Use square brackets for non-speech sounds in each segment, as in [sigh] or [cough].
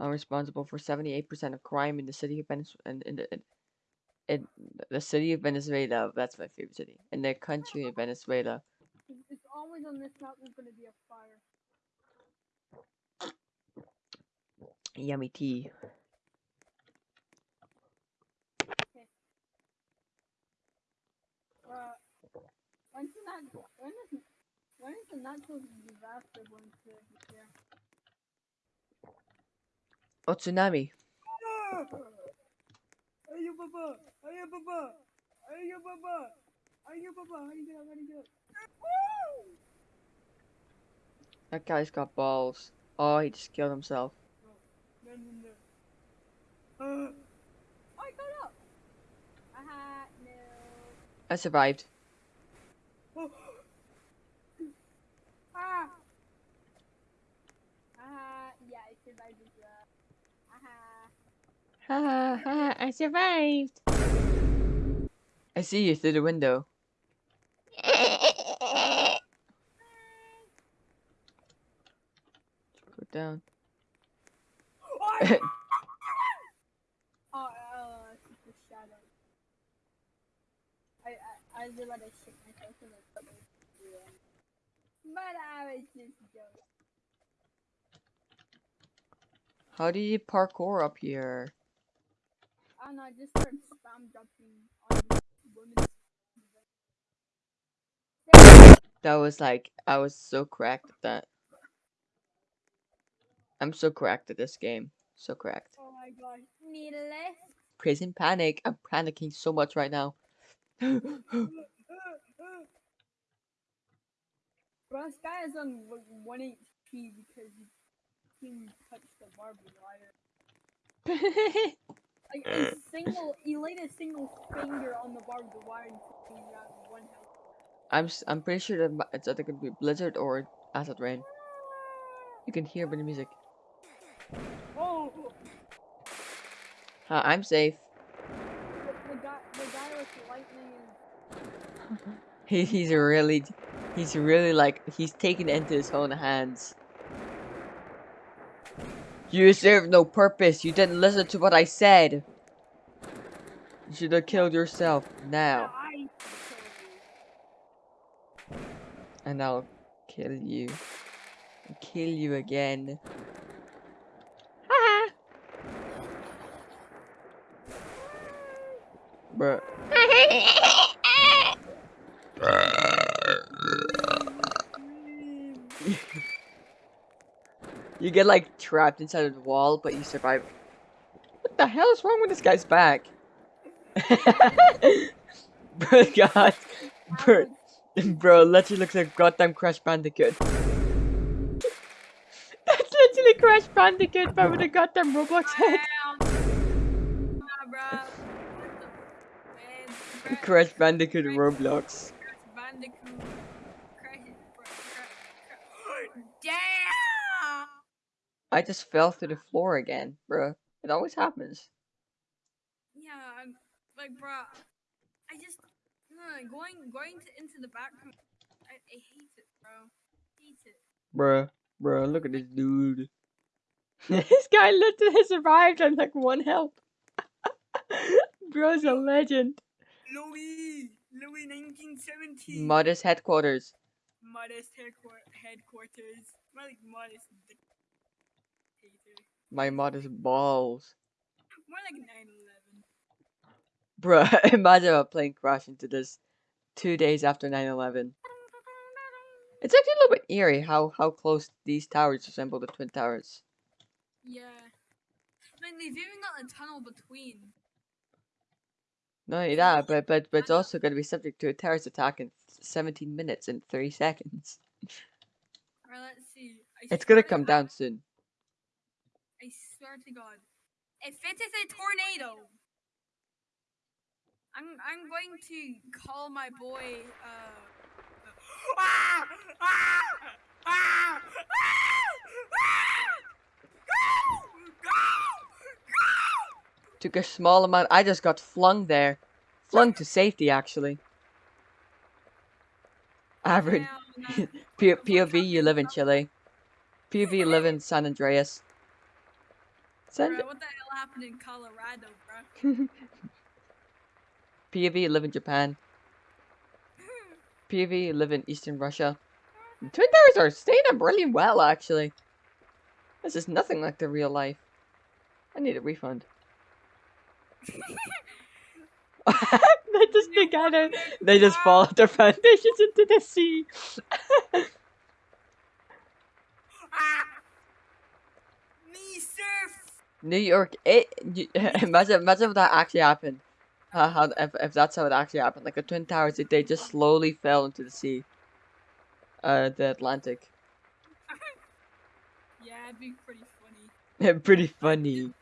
are responsible for 78% of crime in the city of Venezuela. And in the, in, in the city of Venezuela, that's my favorite city. In the country of Venezuela. It's- always on this map there's gonna be a fire. Yummy tea. Uh, when's the when is when is the natural disaster going to appear? Oh, tsunami. Ayo baba, ayo baba, ayo baba, ayo baba. How do you get up? How do you get up? Woo! That guy's got balls. Oh, he just killed himself. No, no, no. Uh, I got up. Aha, no. I survived. Oh. ah. Ah, yeah, I survived as well. Aha. Ha ha ha, I survived. I see you through the window. Go down. Oh, I- oh, uh, it's just the shadow. I, I, I was about to shake myself in the stomach. But I was just joking. How do you parkour up here? I I just started spam jumping on this woman's. That was like, I was so cracked at that. I'm so cracked at this game. So cracked. Oh my gosh, needless. Prison panic. I'm panicking so much right now. [gasps] Bro, this guy is on 1 HP because he, he touched the barbed wire. [laughs] Like a single, he laid a single finger on the barbed wire until he one health. I'm s- I'm pretty sure that it's either gonna be blizzard or acid rain. You can hear by the music. Oh, Uh, I'm safe. the, the guy, the guy with lightning. [laughs] He, he's really, he's really like he's taking it into his own hands. You serve no purpose. You didn't listen to what I said. You should have killed yourself now, and I'll kill you. And kill you again. Ha! Bruh. You get like trapped inside of the wall, but you survive. What the hell is wrong with this guy's back? [laughs] bro, God, bro, bro, literally looks like goddamn Crash Bandicoot. [laughs] That's literally Crash Bandicoot, but with a goddamn Roblox head. Crash Bandicoot Roblox. Bandicoot. Crash, bro, Damn! I just fell through the floor again, bro. It always happens. Yeah, I'm like, bro. I just uh, going going to, into the back. I, I hate it, bro. Hate it. Bruh, bruh, look at this dude. [laughs] [laughs] this guy literally survived on like one health. [laughs] Bro's a legend. Louis, Louis, 1917. Modest headquarters. modest headquarters. More like modest My modest balls. More like 9/11. Bruh, [laughs] imagine a plane Crash into this two days after 9-11. It's actually a little bit eerie how, how close these towers resemble the Twin Towers. Yeah. Like they've even got a tunnel between. Not only that, but, but, but it's also going to be subject to a terrorist attack in 17 minutes and 3 seconds. Alright, let's see. I It's gonna come down soon. I swear to God. If it is a tornado, I'm I'm going to call my boy. Uh, ah! Ah! Ah! Ah! Took a small amount. I just got flung there. Flung to safety, actually. Average. Hell no. [laughs] P- POV, you live in Chile. POV, you live in San Andreas. Send Bro, what the hell happened in Colorado, bro? [laughs] POV live in Japan. [laughs] POV live in Eastern Russia. The Twin Towers are staying up really well, actually. This is nothing like the real life. I need a refund. [laughs] they just together. They just fall off their foundations into the sea. New York. It. [laughs] Imagine, imagine if that actually happened. Uh, how if, if that's how it actually happened? Like the Twin Towers, if they just slowly fell into the sea. Uh, the Atlantic. [laughs] Yeah, it'd be pretty funny. [laughs] Pretty funny.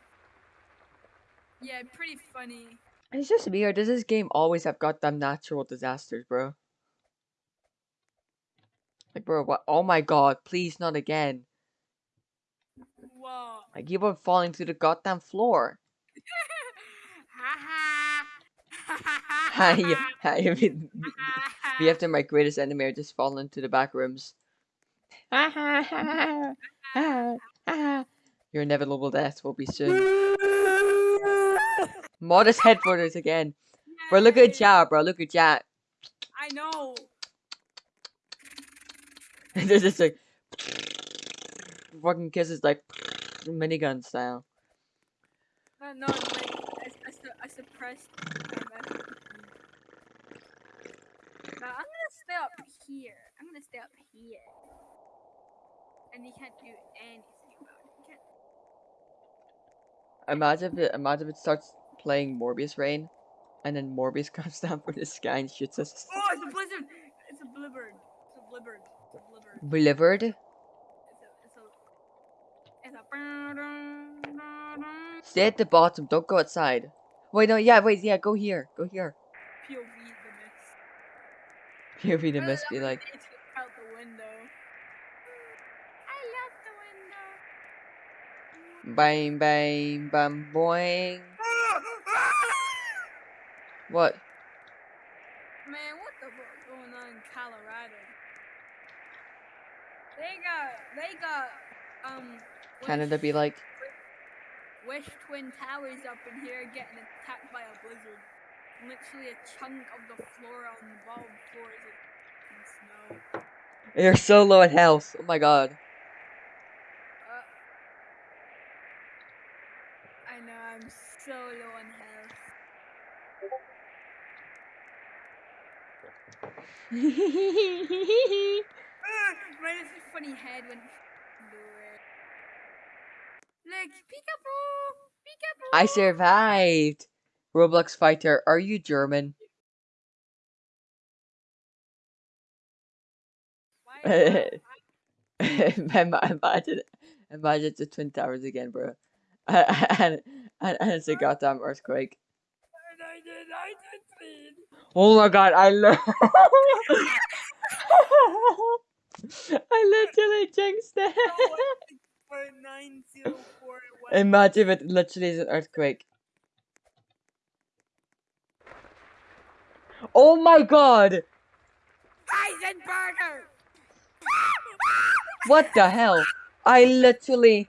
Yeah, pretty funny. It's just weird. Does this game always have goddamn natural disasters, bro? Like, bro, what? Oh my god, please not again. Whoa. I keep on falling through the goddamn floor. Ha ha. Ha, yeah, ha, [laughs] I mean, me after my greatest enemy are just falling into the back rooms. [laughs] Your inevitable death will be soon. [laughs] Modest headquarters again. Bro, look at Ja, bro. Look at Ja. I know. There's just like fucking kisses like minigun style. Uh, no, no, like, I, I, su- I suppressed Now, I'm gonna stay up here. I'm gonna stay up here. And you can't do anything about it. You can't. Imagine if it, imagine if it starts playing Morbius Rain, and then Morbius [laughs] comes down from the sky and shoots us. Oh, it's a blizzard! It's a blizzard. It's a blizzard. It's a blizzard. Delivered. It's a, it's a, it's a. Stay at the bottom. Don't go outside. Wait, no, yeah, wait, yeah, go here. Go here. POV the mist. POV the mist be like, out the window. I love the window. bang, bang, bam, boing. What? Man, what the fuck going on in Colorado? They got, they got, um, Canada be like, Wish Twin Towers up in here getting attacked by a blizzard. Literally a chunk of the floor on the bottom floor is in snow. you're so low in health. Oh my god. Uh, I know, I'm so low on health. [laughs] [laughs] My funny head it. Look, peekaboo! Peekaboo! I survived. Roblox fighter, are you German? Why [laughs] is [laughs] Im- imagine, imagine the Twin Towers again, bro. [laughs] and, and, and it's a goddamn earthquake. And I did, I did feed. Oh my god, I love. I literally jinxed it. For 904 Imagine if it literally is an earthquake. Oh my god! Eisenberger! What the hell? I literally.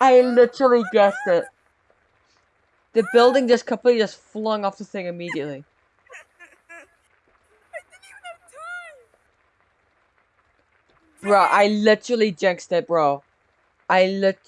I literally guessed it. The building just completely just flung off the thing immediately. I didn't even have time! Bro, I literally jinxed it, bro. I lit.